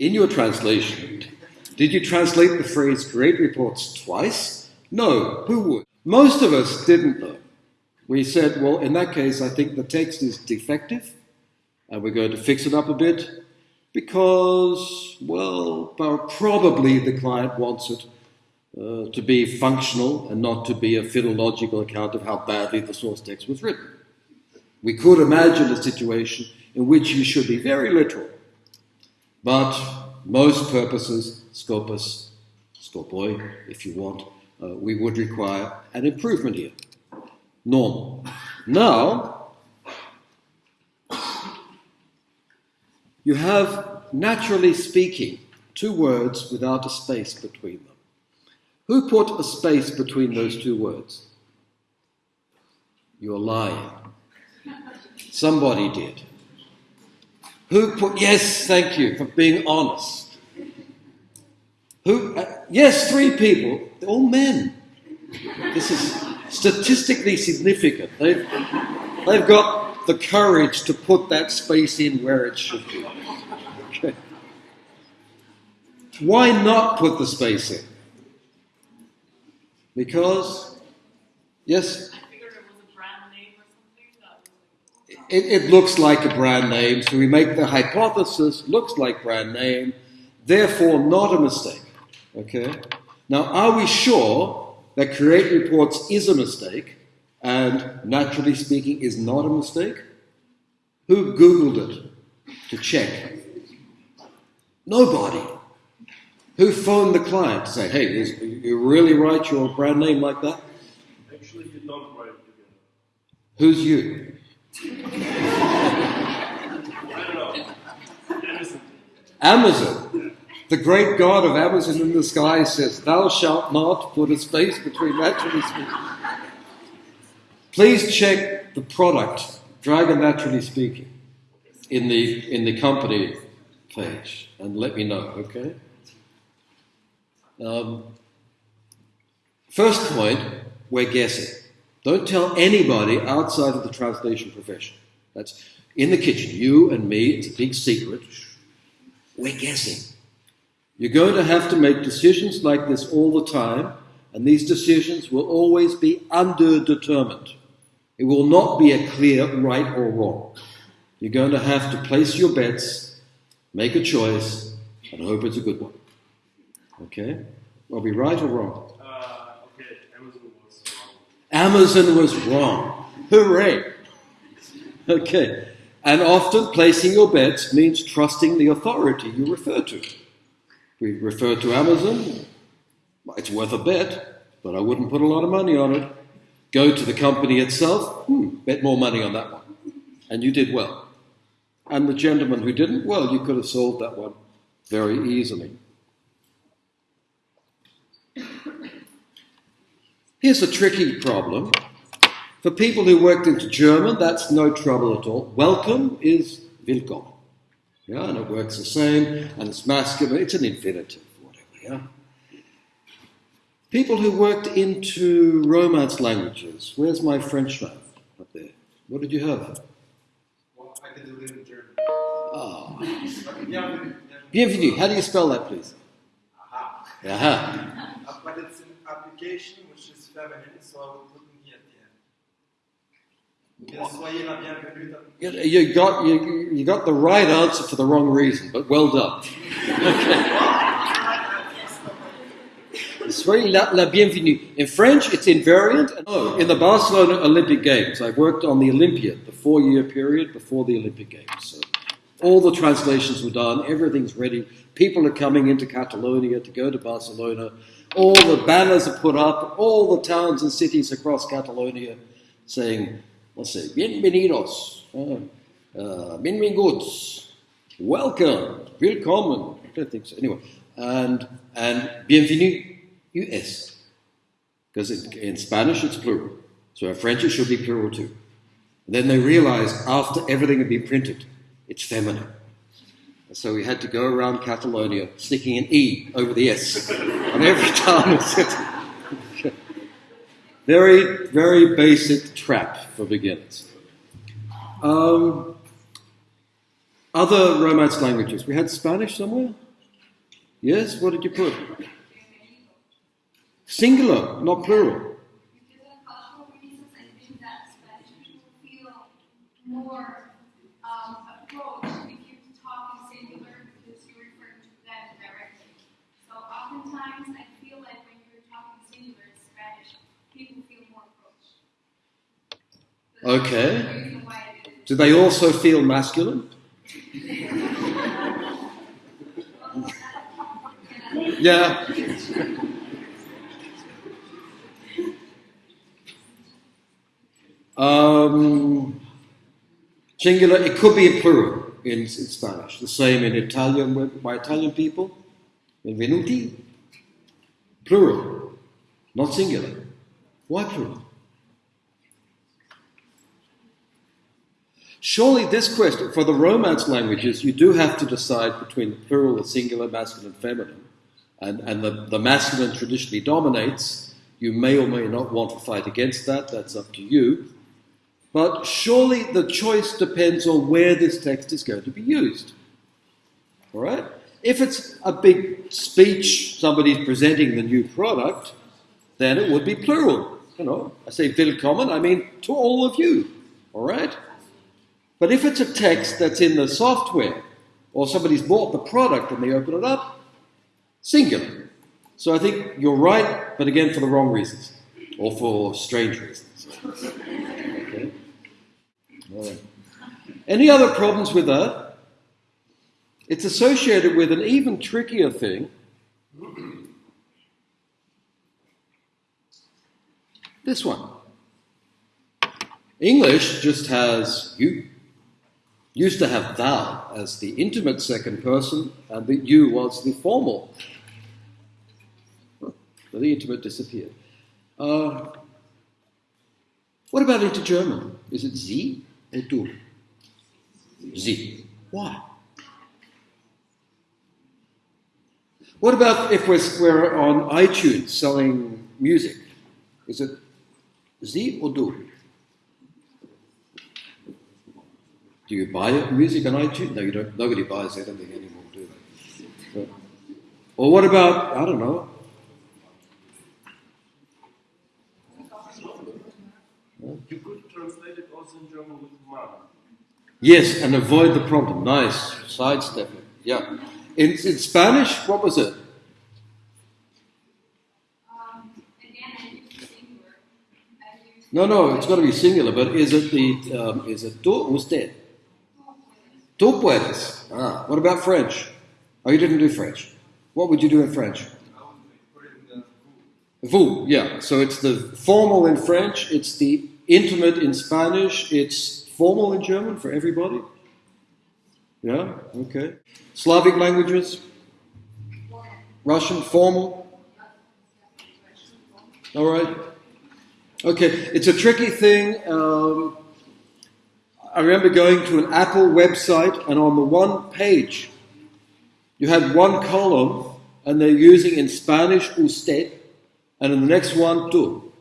In your translation, did you translate the phrase great reports twice? No, who would? Most of us didn't though. We said, well, in that case, I think the text is defective, and we're going to fix it up a bit because, well, probably the client wants it uh, to be functional and not to be a philological account of how badly the source text was written. We could imagine a situation in which you should be very literal but most purposes, skopos, skopoi, if you want, uh, we would require an improvement here. Normal. Now, you have, naturally speaking, two words without a space between them. Who put a space between those two words? You're lying. Somebody did. Who put, yes, thank you for being honest. Who, uh, yes, three people, all men. This is statistically significant. They've, they've got the courage to put that space in where it should be. Okay. Why not put the space in? Because, yes? It, it looks like a brand name, so we make the hypothesis looks like brand name, therefore not a mistake. Okay? Now, are we sure that create reports is a mistake and naturally speaking is not a mistake? Who Googled it to check? Nobody. Who phoned the client to say, hey, is, you really write your brand name like that? Actually, you don't write it together. Who's you? Amazon. The great God of Amazon in the sky says, Thou shalt not put a space between that naturally speaking. Please check the product, Dragon Naturally Speaking, in the, in the company page and let me know, okay? Um, first point, we're guessing. Don't tell anybody outside of the translation profession. That's in the kitchen, you and me, it's a big secret. We're guessing. You're going to have to make decisions like this all the time, and these decisions will always be underdetermined. It will not be a clear right or wrong. You're going to have to place your bets, make a choice, and hope it's a good one. Okay? Are be right or wrong? Amazon was wrong. Hooray! Okay. And often placing your bets means trusting the authority you refer to. We refer to Amazon, it's worth a bet, but I wouldn't put a lot of money on it. Go to the company itself, hmm, bet more money on that one. And you did well. And the gentleman who didn't, well, you could have solved that one very easily. Here's a tricky problem. For people who worked into German, that's no trouble at all. Welcome is willkommen. Yeah, and it works the same, and it's masculine, it's an infinitive, whatever, yeah? People who worked into Romance languages, where's my French man up there? What did you have? Well, I can do it in German. Ah. Oh. Bienvenue. How do you spell that, please? Aha. Aha. An application feminine, so I would put me at the end. You got, you, you got the right answer for the wrong reason, but well done. La, la bienvenue. In French, it's invariant. Oh, in the Barcelona Olympic Games, I worked on the Olympiad, the four-year period before the Olympic Games. So all the translations were done, everything's ready. People are coming into Catalonia to go to Barcelona. All the banners are put up, all the towns and cities across Catalonia saying, let's say, bienvenidos, uh, uh, benvinguts, welcome, willkommen. I don't think so. Anyway, and, and bienvenue US. Because in Spanish it's plural. So in French it should be plural too. And then they realized after everything had been printed, it's feminine. So we had to go around Catalonia sticking an E over the S on every time. very, very basic trap for beginners. Um, other Romance languages. We had Spanish somewhere? Yes, what did you put? Singular, not plural. Because of cultural reasons, I think that Spanish people feel more um, approached if you talk in singular because you're referring to them directly. So oftentimes, I feel like when you're talking singular in Spanish, people feel more approached. So that's Okay. Do they also feel masculine? Yeah. Um, singular, it could be a plural in, in Spanish. The same in Italian with by Italian people. Benvenuti. Plural, not singular. Why plural? Surely this question, for the Romance languages, you do have to decide between the plural, the singular, masculine, feminine, and, and the, the masculine traditionally dominates. You may or may not want to fight against that, that's up to you. But surely the choice depends on where this text is going to be used. All right? If it's a big speech, somebody's presenting the new product, then it would be plural. You know, I say willkommen, I mean to all of you. All right? But if it's a text that's in the software, or somebody's bought the product and they open it up, singular. So I think you're right, but again for the wrong reasons, or for strange reasons. Okay? Any other problems with that? It's associated with an even trickier thing. This one. English just has you. Used to have thou as the intimate second person, and the you was the formal. So the intimate disappeared. Uh, what about into German? Is it sie or du? Sie. Why? What about if we're, we're on iTunes selling music? Is it sie or du? Do you buy music on iTunes? No, you don't. Nobody buys anything anymore, do they? But- or what about I don't know? You could translate it also in German with man. Yes, and avoid the problem. Nice sidestepping. Yeah. In, in Spanish, what was it? Um, again, I use the singular. I use No, no, it's got to be singular. But is it the um, is it tú usted? Tú puedes. Ah, what about French? Oh, you didn't do French. What would you do in French? Vous, yeah. So it's the formal in French, it's the intimate in Spanish, it's formal in German for everybody. Yeah, okay. Slavic languages? Russian, formal? All right. Okay, it's a tricky thing. Um, I remember going to an Apple website, and on the one page, you had one column, and they're using in Spanish usted, and in the next one, tú.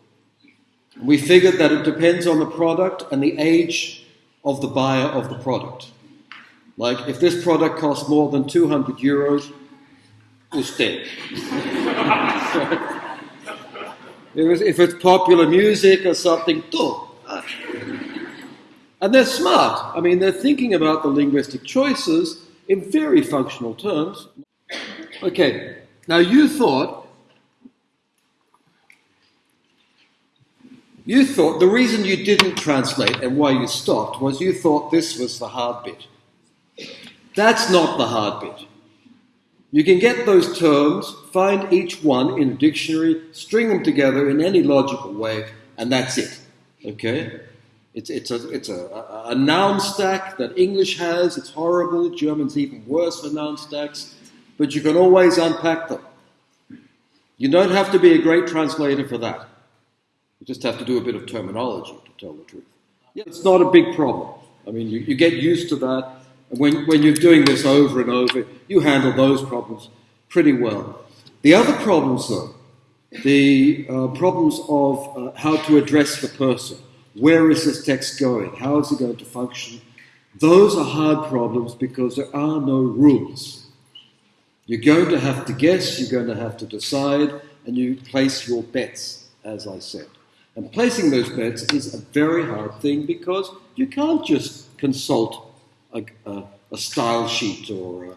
We figured that it depends on the product and the age of the buyer of the product. Like, if this product costs more than 200 euros, usted. If it's, popular music or something, tú. And they're smart. I mean, they're thinking about the linguistic choices in very functional terms. Okay, now you thought, you thought the reason you didn't translate and why you stopped was you thought this was the hard bit. That's not the hard bit. You can get those terms, find each one in a dictionary, string them together in any logical way, and that's it. Okay? It's, it's, a, it's a, a, noun stack that English has. It's horrible. German's even worse for noun stacks. But you can always unpack them. You don't have to be a great translator for that. You just have to do a bit of terminology to tell the truth. Yeah, it's not a big problem. I mean, you, you get used to that. And when, when you're doing this over and over, you handle those problems pretty well. The other problems, though, the uh, problems of uh, how to address the person, where is this text going, how is it going to function, those are hard problems because there are no rules. You're going to have to guess, you're going to have to decide, and you place your bets, as I said. And placing those bets is a very hard thing because you can't just consult a, a, a style sheet or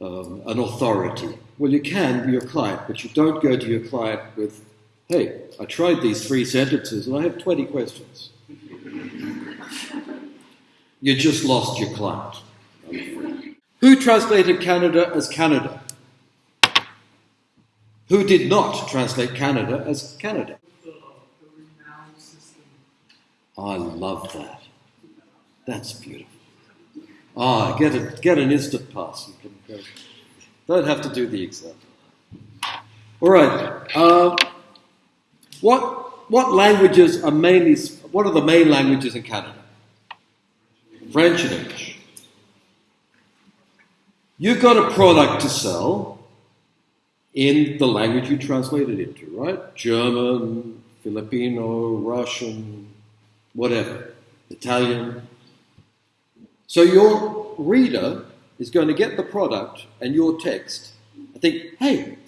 a, um, an authority. Well, you can be your client, but you don't go to your client with, hey, I tried these three sentences and I have 20 questions. you just lost your client. Who translated Canada as Canada? Who did not translate Canada as Canada? I love that. That's beautiful. Ah, get a, get an instant pass. You can go. Don't have to do the exam. All right. Uh, what what languages are mainly? What are the main languages in Canada? French and English. You've got a product to sell in the language you translate it into, right? German, Filipino, Russian, whatever, Italian. So your reader is going to get the product and your text and think, hey,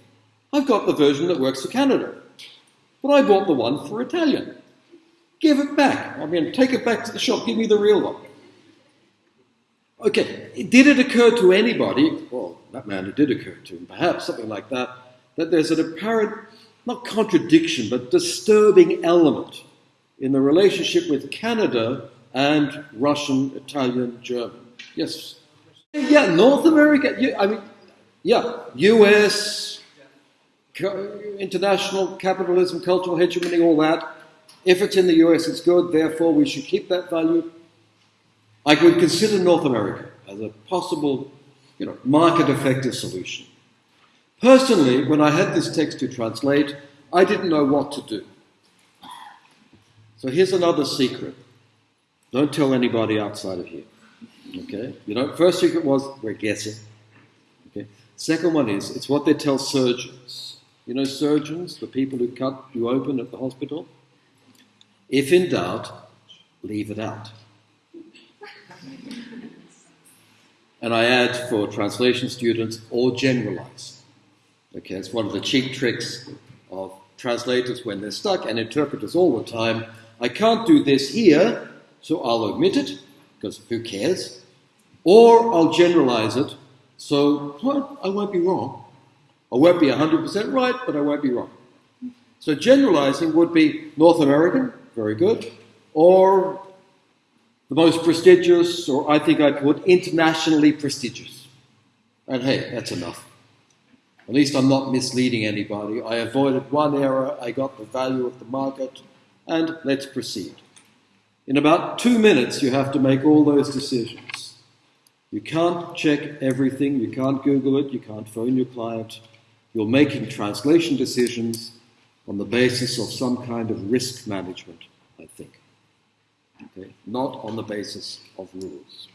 I've got the version that works for Canada, but I bought the one for Italian. Give it back. I mean, take it back to the shop, give me the real one. Okay, did it occur to anybody, well, that man, it did occur to him, perhaps something like that, that there's an apparent, not contradiction, but disturbing element in the relationship with Canada and Russian, Italian, German. Yes. Yeah, North America. I mean, yeah, U.S. international capitalism, cultural hegemony, all that. If it's in the U.S., it's good. Therefore, we should keep that value. I would consider North America as a possible, you know, market-effective solution. Personally, when I had this text to translate, I didn't know what to do. So here's another secret. Don't tell anybody outside of here. Okay? You know, first secret was we're guessing. Okay? Second one is it's what they tell surgeons. You know, surgeons, the people who cut you open at the hospital. If in doubt, leave it out. And I add for translation students, or generalize. Okay, it's one of the cheap tricks of translators when they're stuck and interpreters all the time. I can't do this here, so I'll omit it, because who cares? Or I'll generalize it, so well, I won't be wrong. I won't be 100% right, but I won't be wrong. So generalizing would be North American, very good, or the most prestigious, or I think I'd put internationally prestigious. And hey, that's enough. At least I'm not misleading anybody. I avoided one error, I got the value of the market, and let's proceed. In about two minutes, you have to make all those decisions. You can't check everything, you can't Google it, you can't phone your client. You're making translation decisions on the basis of some kind of risk management, I think. Okay? Not on the basis of rules.